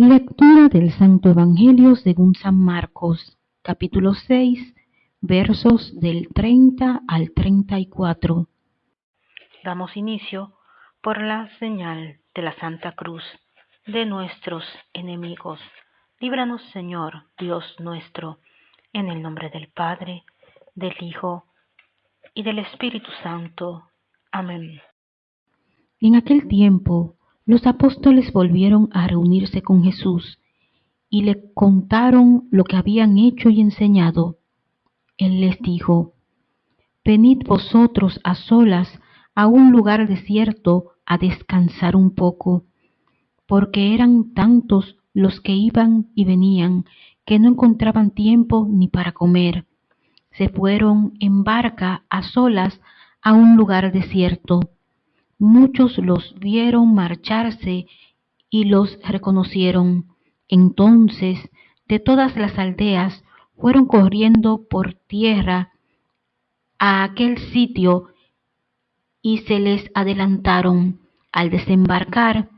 Lectura del Santo Evangelio según San Marcos, capítulo 6, versos del 30 al 34. Damos inicio por la señal de la Santa Cruz de nuestros enemigos. Líbranos, Señor, Dios nuestro, en el nombre del Padre, del Hijo y del Espíritu Santo. Amén. En aquel tiempo, los apóstoles volvieron a reunirse con Jesús y le contaron lo que habían hecho y enseñado. Él les dijo, Venid vosotros a solas a un lugar desierto a descansar un poco, porque eran tantos los que iban y venían que no encontraban tiempo ni para comer. Se fueron en barca a solas a un lugar desierto Muchos los vieron marcharse y los reconocieron. Entonces de todas las aldeas fueron corriendo por tierra a aquel sitio y se les adelantaron. Al desembarcar,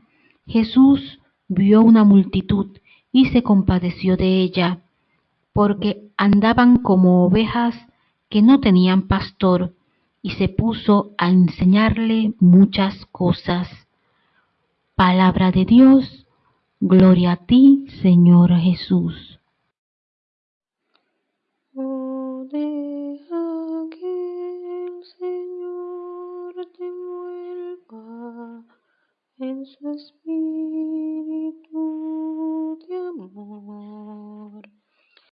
Jesús vio una multitud y se compadeció de ella, porque andaban como ovejas que no tenían pastor y se puso a enseñarle muchas cosas. Palabra de Dios, gloria a ti, Señor Jesús. En su espíritu